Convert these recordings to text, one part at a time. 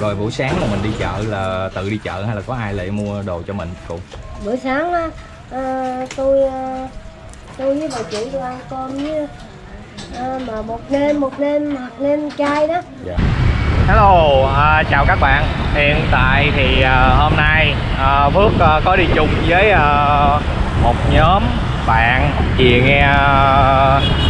rồi buổi sáng là mình đi chợ là tự đi chợ hay là có ai lại mua đồ cho mình cũng bữa sáng á à, tôi à, tôi với bà chị tôi ăn cơm với à, mà một đêm một đêm hoặc đêm chay đó Dạ. Hello, à, chào các bạn. Hiện tại thì à, hôm nay à, Phước à, có đi chung với à, một nhóm bạn vì nghe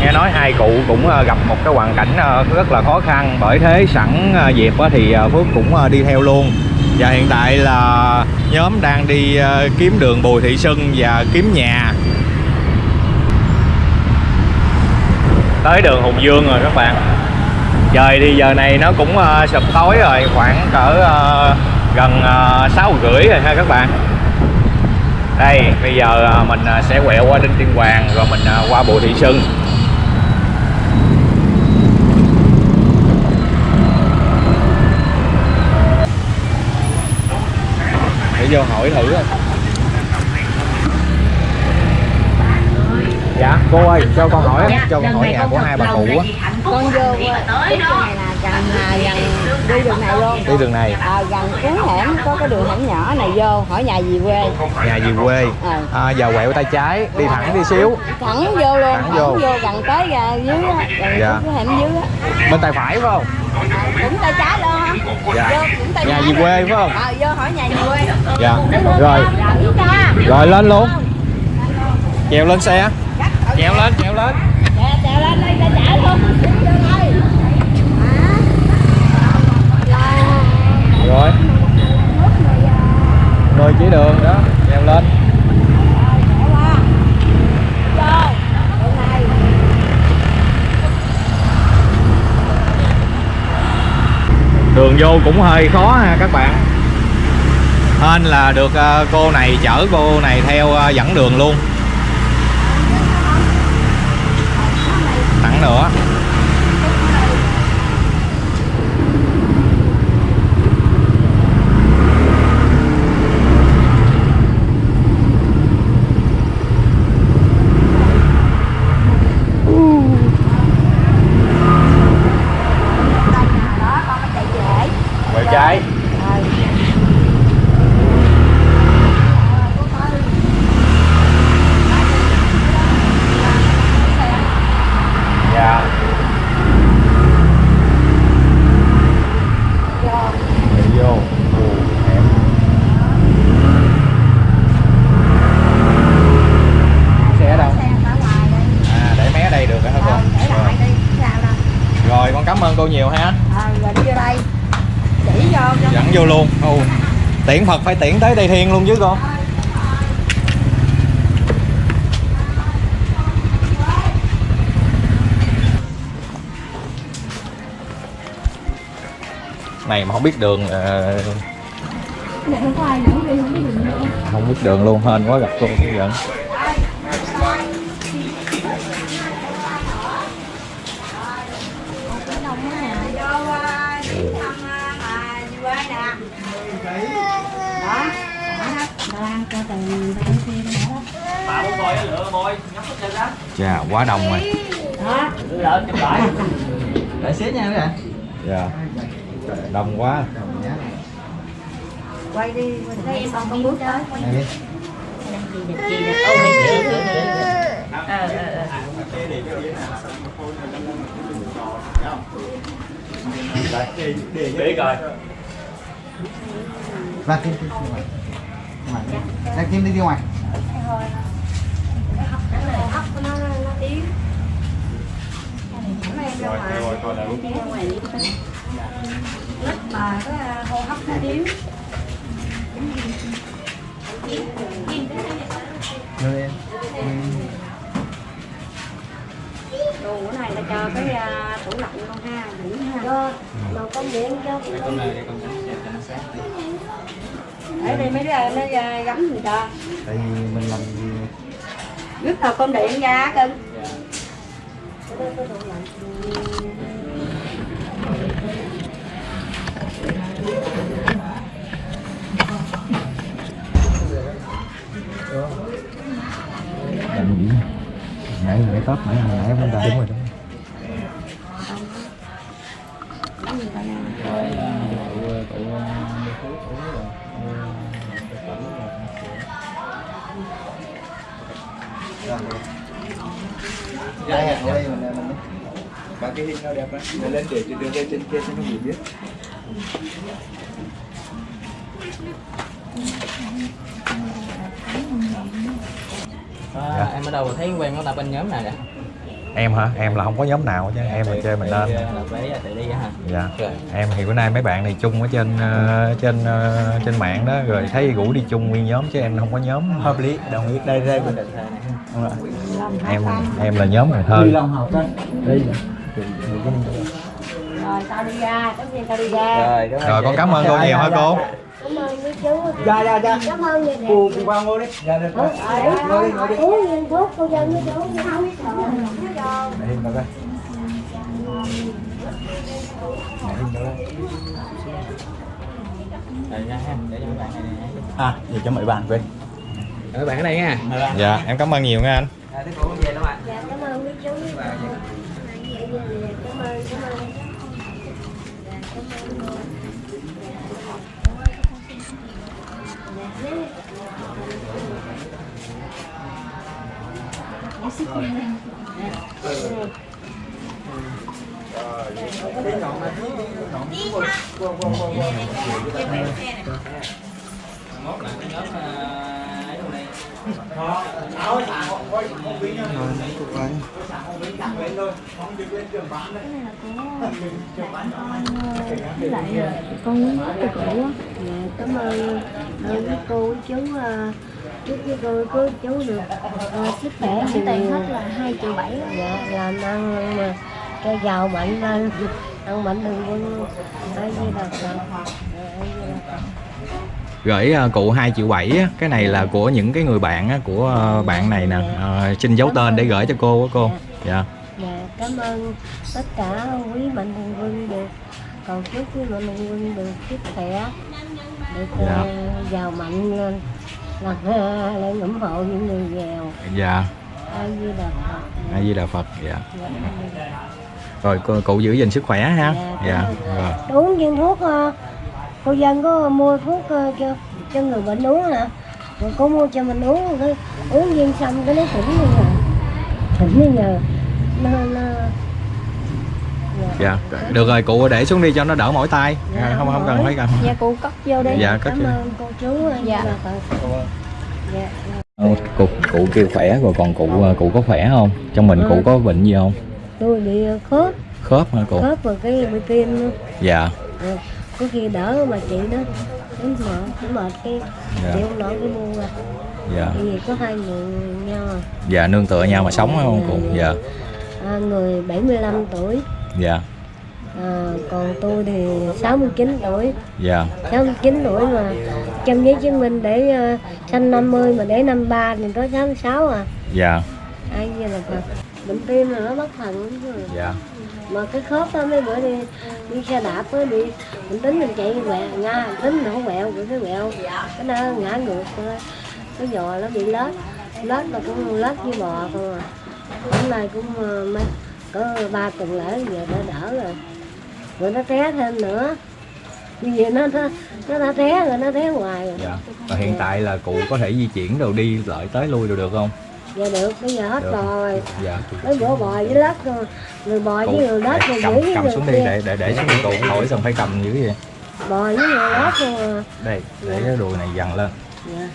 nghe nói hai cụ cũng ờ, gặp một cái hoàn cảnh ờ, rất là khó khăn bởi thế sẵn ờ, dịp thì Phước cũng đi theo luôn. Và hiện tại là nhóm đang đi kiếm đường Bùi Thị Xuân và kiếm nhà. Tới đường Hùng Dương rồi các bạn trời thì giờ này nó cũng sập sụp tối rồi khoảng cỡ gần sáu rưỡi rồi ha các bạn đây, bây giờ à, mình à, sẽ quẹo qua Đinh Tiên Hoàng, rồi mình à, qua Bùi Thị Xuân để vô hỏi thử. Dạ cô ơi cho con hỏi cho con hỏi nhà của hai bà cụ á. con vô à, cái này là gần à, gần đi đường này luôn. Đi đường này. À, gần cuối hẻm có cái đường hẻm nhỏ này vô hỏi nhà gì quê. Nhà gì quê. Ờ. à, giờ quẹo tay trái đi thẳng đi xíu. Thẳng vô luôn Thẳng thẳng, vô. vô. gần tới à, dưới á gần Dạ. cái hẻm dưới á. Bên tay phải phải không? Cũng tay trái luôn hả? Dạ. vô cũng tay Nhà gì quê phải không? ờ vô hỏi nhà gì quê. Dạ. Rồi. Rảnh ca. rồi lên luôn. Chèo lên xe chèo lên chèo lên. Trèo lên luôn rồi. Rồi chỉ đường đó, chèo lên. Đường vô cũng hơi khó ha các bạn. Hên là được à, cô này chở cô này theo à, dẫn đường luôn. 哈喽啊 nhiều ha? Rồi đi vô đây. Chỉ vô cho dẫn vô luôn. Ồ, tiễn Phật phải tiễn tới Tây Thiên luôn chứ con. Này mà không biết đường ờ, không dẫn biết đường luôn hên quá gặp cô cũng dẫn chà quá đông rồi Để xếp nha mấy bạn. dạ đông quá quay đi quay đây xong con bước tới đi. để coi kim kim ngoài. Ra kim đi đi ngoài. rồi rồi lít mà cái hô hấp nó yếu Rồi em. đồ của này là cho cái à, tủ lạnh con ha giữ ha cho đồ công điện cho ở đây mấy đứa nó à, gắm gì cho Tại vì mình làm rút tàu công điện ra cưng làm gì? Nãy nãy tóc nãy nãy bên đây. Đúng rồi Đây hẹn ở đây mình mình Cả cái hình nào đẹp đấy Để lên để đưa lên trên kia cho nó hiểu biết. À, em ở đâu? Thấy quen nó là bên nhóm nào vậy? Em hả? Em là không có nhóm nào chứ. Em là chơi mình lên. Là với tự đi hả? dạ. Em thì bữa nay mấy bạn này chung ở trên ờ, trên ờ, trên mạng đó rồi thấy rủ đi chung nguyên nhóm chứ em không có nhóm. Hợp lý đồng ý. Đây đây. Mình này. Em em là nhóm đó đây. Rồi tao đi ra tất nhiên tao đi ra. Rồi, con cảm ơn cô Dạ, nhiều hả dạ, cô? dạ. Cảm ơn mấy chú. Dạ dạ dạ. Cảm ơn vậy nè. Cô cô qua ngồi đi. Dạ được Ờ, rồi đấy, ngồi đi ngồi đi. Uống viên thuốc cô dân với chú. Không Để hình vào đây. Để hình vào đây. Để bạn này nè. à để cho mấy bạn quên Rồi, Mấy bạn ở đây nha. dạ em cảm ơn nhiều nha anh. À, thế cô về đâu ạ? dạ cảm ơn mấy chú. Cảm ơn. Cảm ơn. Dạ, cảm ơn Mốt là cái quăng. à, ấy đâu đây? Với lại ờ, con muốn cô cũ á dạ cảm ơn ơn các cô chú chúc với cô cô chú được sức khỏe thì tiền hết là hai triệu bảy dạ làm ăn mà cho giàu mạnh lên ăn mạnh đừng quân ai di đà gửi ờ, cụ 2 triệu 7 á, cái này là của những cái người bạn của ờ, bạn này nè. Ờ, xin giấu tên để gửi cho cô á cô. Dạ. Dạ. Cảm ơn tất cả quý mạnh thường quân được. Còn chúc quý mạnh thường quân được sức khỏe được ờ, Dạ. giàu mạnh lên là lên ủng hộ những người nghèo. Dạ. Ai di đà phật. A di đà phật dạ. Dạ. rồi cô, cụ giữ gìn sức khỏe ha. Dạ, dạ rồi. Uống viên thuốc cô dân có mua thuốc ờ, cho cho người bệnh uống hả? Rồi cô mua cho mình uống cái uống viên xong cái nó tỉnh đi nhờ tỉnh đi nhờ nó nó dạ. Được rồi cụ để xuống đi cho nó đỡ mỏi tay. Dạ, không không cần phải cần. Dạ cụ cất vô đi. dạ cất cảm ơn cô chú ờ, Dạ. dạ. dạ Ờ, cụ cụ kêu khỏe rồi còn cụ ờ, cụ có khỏe không? Trong mình cụ có bệnh gì không? Tôi bị ờ, khớp. Khớp hả cụ? Khớp và cái bị tim nữa. dạ. Ờ, có khi đỡ mà chị đó. Đến mệt cũng mệt cái Dạ. chị không nổi cái mua ra dạ. Tại vì có hai người nhau à. dạ nương tựa nhau mà sống phải không cụ? Dạ. À, người 75 tuổi. Dạ. À, còn tôi thì 69 tuổi. Dạ. 69 tuổi mà. Trong giấy chứng minh để uh, sanh 50 mà để 53 thì tới 66 à. Dạ. Ai như là bệnh tim là nó bất thần lắm chứ dạ mà cái khớp đó mấy bữa đi đi xe đạp mới bị mình tính mình chạy quẹo nha tính mình không quẹo cái quẹo. Cái nó ngã ngược cái giò nó bị lết lết là cũng lết với bò không à. Hôm nay cũng ờ, mấy, có ba tuần lễ giờ đã đỡ rồi. Rồi nó té thêm nữa. Bây giờ nó nó nó đã té rồi, nó té hoài rồi. Dạ. Và hiện tại là cụ có thể di chuyển đồ đi lại tới lui đồ được không? Giờ được bây giờ hết Được. bò rồi. Dạ mấy bữa bò với rồi người bò với người để rồi cầm giữ cầm xuống đi để để để xuống đi cụ khỏi cần phải cầm dữ vậy. Bò với người lết rồi à. đây để cái đùi này dằn lên. Dạ.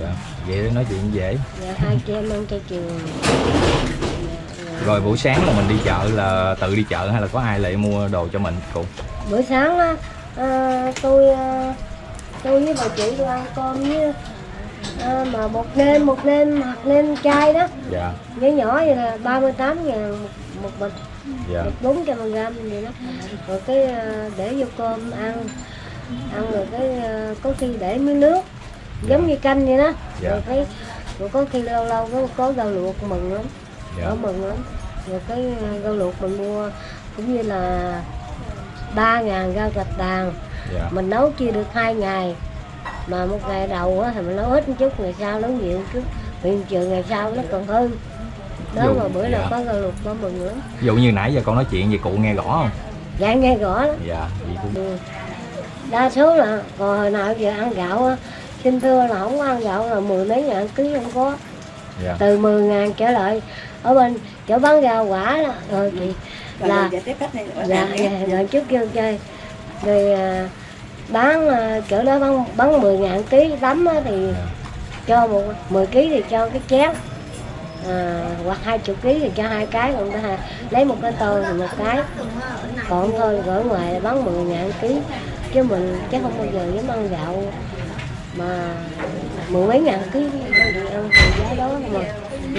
Là dạ vậy nói chuyện dễ. Dạ hai chị em ăn chay trường rồi buổi sáng là mình đi chợ là tự đi chợ hay là có ai lại mua đồ cho mình cụ? Bữa sáng á à, tôi à, tôi với bà chị tôi ăn cơm với à, mà bột nêm bột nêm hạt nêm chai đó. Dạ. Nhỏ nhỏ vậy là 38 ngàn một, một bịch dạ. Bịch 400 gram vậy đó. Rồi cái à, để vô cơm ăn. Ăn rồi cái à, có khi để miếng nước. Giống như canh vậy đó. Dạ. rồi cái rồi có khi lâu lâu có có rau luộc mừng lắm. Dạ. Mừng lắm. Rồi cái rau luộc mình mua cũng như là ba ngàn rau gạch đàn. Dạ. Mình nấu chia được hai ngày mà một ngày đầu á, thì mình nấu ít một chút ngày sau nấu nhiều chút. Hiện trường ngày sau nó còn hơn đó Dù- mà bữa nào dạ. có cơ lục có mừng lắm ví dụ như nãy giờ con nói chuyện gì cụ nghe rõ không? Dạ nghe rõ lắm dạ vậy cũng Ừ. đa số là còn hồi nào giờ ăn gạo á, xin thưa là không có ăn gạo là mười mấy ngàn ký không có. Dạ. Từ 10 ngàn trở lại ở bên chỗ bán rau quả đó. Rồi thì là dạ, dạ. rồi trước kêu chơi. Rồi à, bán à, chỗ đó bán bán 10 ngàn ký tấm á, thì cho một 10 ký thì cho cái chén. À, hoặc hai chục ký thì cho hai cái còn ta lấy một cái tô thì một cái. Còn thôi ở ngoài là bán 10 ngàn ký. Chứ mình chắc không bao giờ dám ăn gạo mà mười mấy ngàn ký ăn giá đó mà.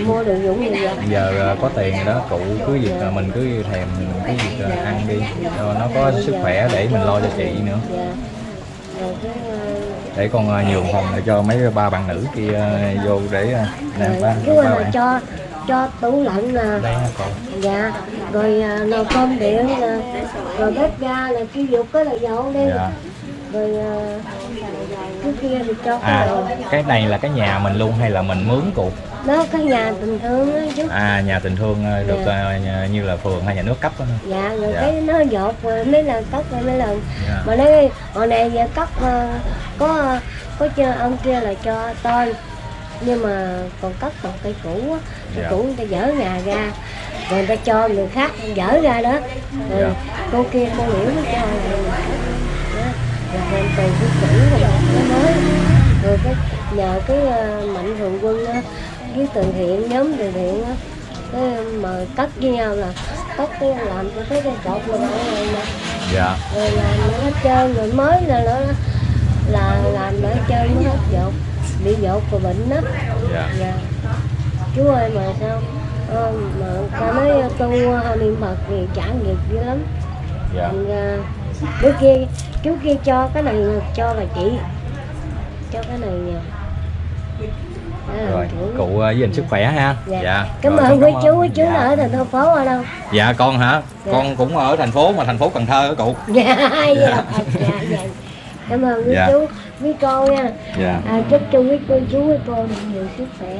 Mua đồ dụng như vậy giờ ờ, có tiền đó cụ cứ việc ờ, mình cứ thèm cái việc ờ, ăn đi. Cho nó có sức khỏe để mình lo cho chị nữa. Dạ. ờ, để con ờ, nhường phòng để cho mấy ba bạn nữ kia ờ, vô để ờ, nè ba, ba bạn. cho cho tủ lạnh nè đây ha con dạ rồi à, nồi cơm điện nè rồi bếp ga là cái dục cái là dọn đi. Dạ. Rồi à, cái kia thì cho cái à cái này là cái nhà mình luôn hay là mình mướn cụ đó cái nhà tình thương á chứ à nhà tình thương ờ, được Dạ. nhà- như là phường hay nhà nước cấp đó dạ rồi Dạ. cái nó dột rồi mấy lần cất rồi mấy lần dạ. mà nói hồi này giờ cất ờ, có có cho ông kia là cho tôi nhưng mà còn cất bằng cây cũ á cây Dạ. cũ người ta dỡ nhà ra rồi người ta cho người khác dỡ ra đó rồi Dạ. cô kia cô liễu mới cho cất. Đó. rồi từ cái cũ rồi cái mới rồi cái nhờ cái ờ, mạnh thường quân á với từ thiện nhóm từ thiện á cái mà cất với nhau là cất cái làm cho thấy cái cột là này nè dạ. Rồi làm nó trơn rồi mới là nó là làm nó trơn nó hết dột bị dột và bệnh đó. Dạ. Dạ. Chú ơi mà sao ờ, mà ta nói tu uh, niệm phật thì chẳng nghiệp dữ lắm. Dạ. Thành ra bữa kia chú kia cho cái này cho bà chị cho cái này Đó là rồi chủ. cụ giữ gìn sức khỏe ha. Dạ, cảm Rồi, ơn quý chú chú Dạ. ở thành phố ở đâu? Dạ con hả? Dạ. con cũng ở thành phố mà thành phố cần thơ á cụ? Dạ. Dạ. Dạ dạ. Cảm ơn quý Dạ. chú quý cô nha. Dạ. À, chúc cho quý cô chú quý cô được nhiều sức khỏe